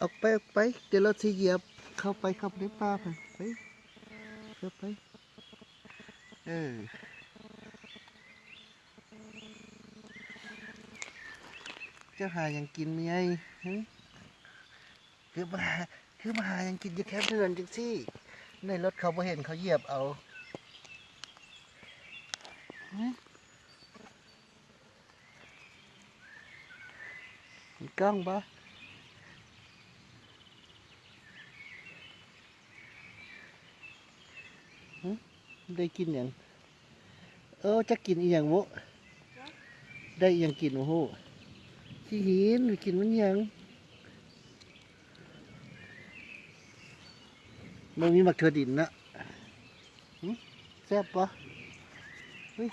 ออกไปออกไปเดี๋ยวราสิเหยียบ เข้าไปเข้าไปในป่าไปไปเข้าไป เออเจ้าหายังกินไงฮะคือมาคือมาหายังกินอยู่แค่เดือนจังสิในรถเขาบ่เห็นเขาเหยียบเอาฮะมีกล้องปะฮะ ได้กินอย่างเออจะกินอีหยังวะได้อีหยังกินโอ้โหที่หินไปกินมันยังมันมีมักเถือดินนะแซ่บปะเฮ้ย